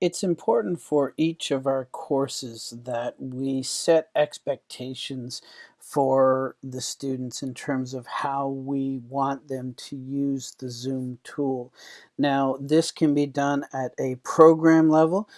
it's important for each of our courses that we set expectations for the students in terms of how we want them to use the Zoom tool. Now, this can be done at a program level,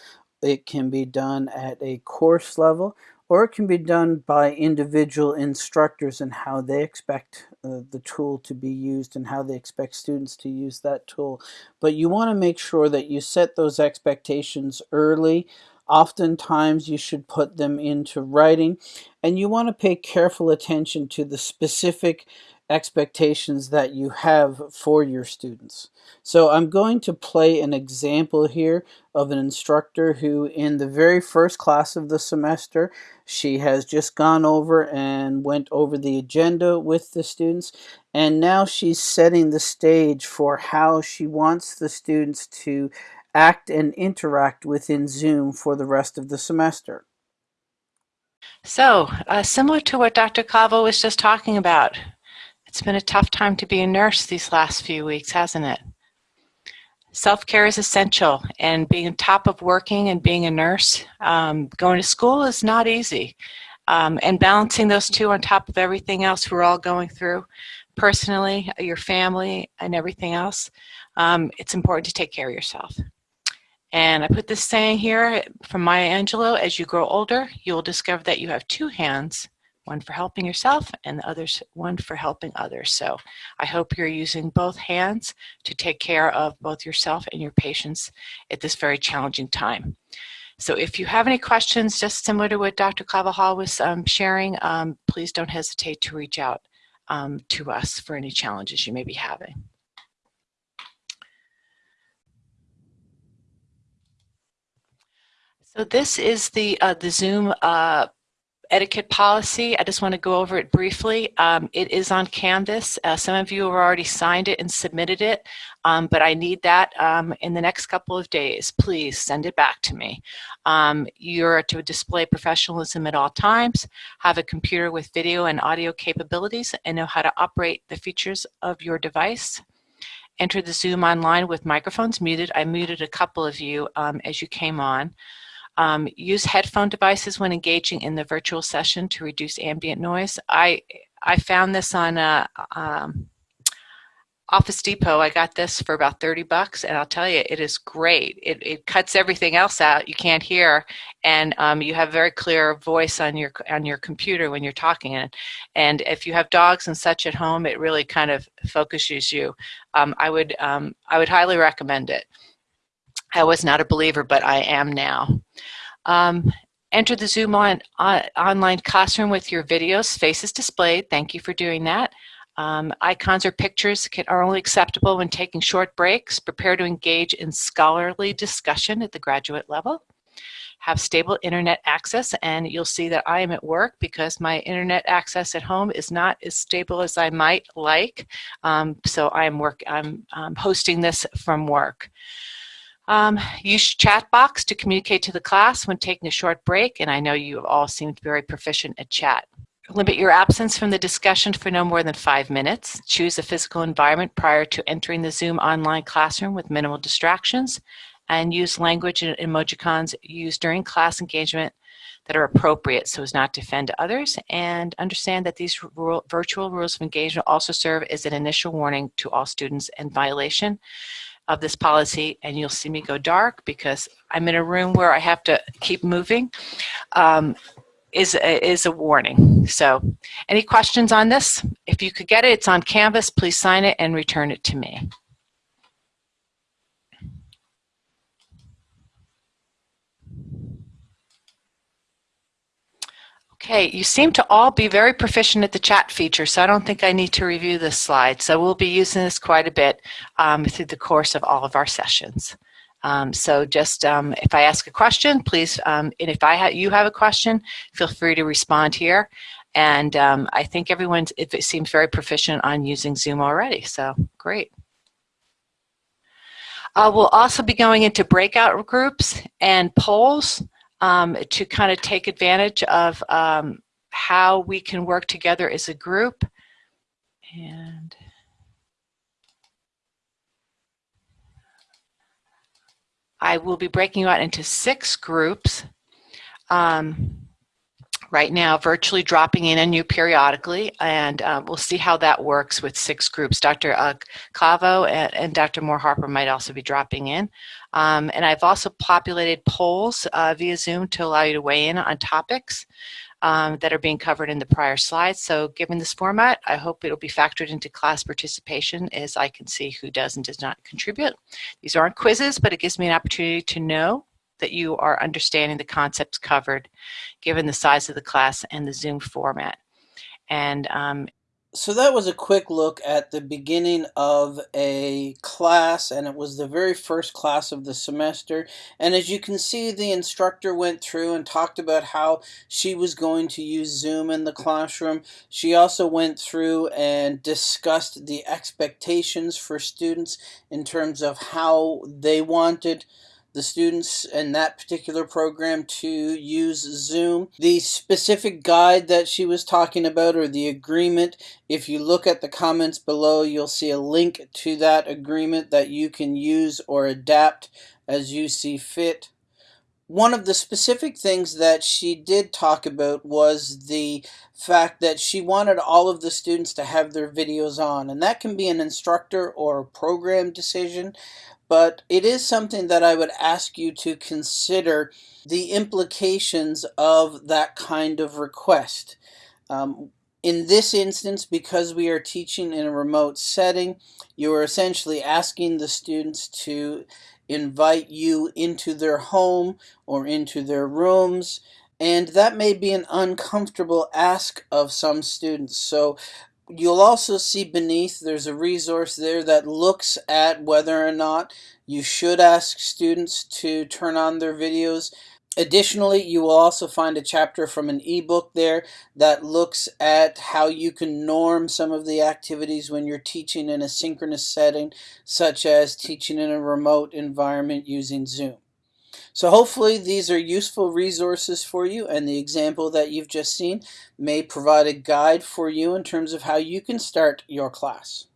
it can be done at a course level, or it can be done by individual instructors and how they expect uh, the tool to be used and how they expect students to use that tool. But you want to make sure that you set those expectations early. Oftentimes you should put them into writing and you want to pay careful attention to the specific expectations that you have for your students. So I'm going to play an example here of an instructor who in the very first class of the semester, she has just gone over and went over the agenda with the students and now she's setting the stage for how she wants the students to act and interact within Zoom for the rest of the semester. So, uh, similar to what Dr. Calvo was just talking about, it's been a tough time to be a nurse these last few weeks, hasn't it? Self-care is essential, and being on top of working and being a nurse, um, going to school is not easy. Um, and balancing those two on top of everything else we're all going through, personally, your family, and everything else, um, it's important to take care of yourself. And I put this saying here from Maya Angelou, as you grow older, you will discover that you have two hands one for helping yourself and the others one for helping others. So I hope you're using both hands to take care of both yourself and your patients at this very challenging time. So if you have any questions, just similar to what Dr. Carvajal was um, sharing, um, please don't hesitate to reach out um, to us for any challenges you may be having. So this is the, uh, the Zoom uh, etiquette policy. I just want to go over it briefly. Um, it is on Canvas. Uh, some of you have already signed it and submitted it, um, but I need that um, in the next couple of days. Please send it back to me. Um, you're to display professionalism at all times, have a computer with video and audio capabilities, and know how to operate the features of your device. Enter the Zoom online with microphones muted. I muted a couple of you um, as you came on. Um, use headphone devices when engaging in the virtual session to reduce ambient noise. I, I found this on uh, um, Office Depot. I got this for about 30 bucks and I'll tell you, it is great. It, it cuts everything else out you can't hear and um, you have very clear voice on your on your computer when you're talking. And, and if you have dogs and such at home, it really kind of focuses you. Um, I, would, um, I would highly recommend it. I was not a believer, but I am now. Um, enter the Zoom on, on, online classroom with your videos, faces displayed. Thank you for doing that. Um, icons or pictures can, are only acceptable when taking short breaks. Prepare to engage in scholarly discussion at the graduate level. Have stable internet access, and you'll see that I am at work because my internet access at home is not as stable as I might like. Um, so I am work. I'm, I'm hosting this from work. Um, use chat box to communicate to the class when taking a short break, and I know you all seemed very proficient at chat. Limit your absence from the discussion for no more than five minutes. Choose a physical environment prior to entering the Zoom online classroom with minimal distractions, and use language and emojicons used during class engagement that are appropriate so as not to offend others, and understand that these virtual rules of engagement also serve as an initial warning to all students in violation of this policy and you'll see me go dark because I'm in a room where I have to keep moving um, is, is a warning. So any questions on this? If you could get it, it's on Canvas, please sign it and return it to me. Okay, you seem to all be very proficient at the chat feature, so I don't think I need to review this slide. So we'll be using this quite a bit um, through the course of all of our sessions. Um, so just um, if I ask a question, please, um, and if I ha you have a question, feel free to respond here. And um, I think everyone it seems very proficient on using Zoom already, so great. Uh, we'll also be going into breakout groups and polls um, to kind of take advantage of um, how we can work together as a group. And I will be breaking you out into six groups. Um, right now virtually dropping in on you periodically, and uh, we'll see how that works with six groups. Dr. Uh, Clavo and, and, Dr. Moore Harper might also be dropping in. Um, and I've also populated polls uh, via Zoom to allow you to weigh in on topics um, that are being covered in the prior slides. So given this format, I hope it'll be factored into class participation as I can see who does and does not contribute. These aren't quizzes, but it gives me an opportunity to know that you are understanding the concepts covered given the size of the class and the Zoom format. And um, so that was a quick look at the beginning of a class and it was the very first class of the semester and as you can see the instructor went through and talked about how she was going to use Zoom in the classroom she also went through and discussed the expectations for students in terms of how they wanted the students in that particular program to use Zoom. The specific guide that she was talking about or the agreement, if you look at the comments below, you'll see a link to that agreement that you can use or adapt as you see fit. One of the specific things that she did talk about was the fact that she wanted all of the students to have their videos on and that can be an instructor or a program decision but it is something that I would ask you to consider the implications of that kind of request. Um, in this instance, because we are teaching in a remote setting, you are essentially asking the students to invite you into their home or into their rooms and that may be an uncomfortable ask of some students. So You'll also see beneath there's a resource there that looks at whether or not you should ask students to turn on their videos. Additionally, you will also find a chapter from an ebook there that looks at how you can norm some of the activities when you're teaching in a synchronous setting, such as teaching in a remote environment using Zoom. So hopefully these are useful resources for you and the example that you've just seen may provide a guide for you in terms of how you can start your class.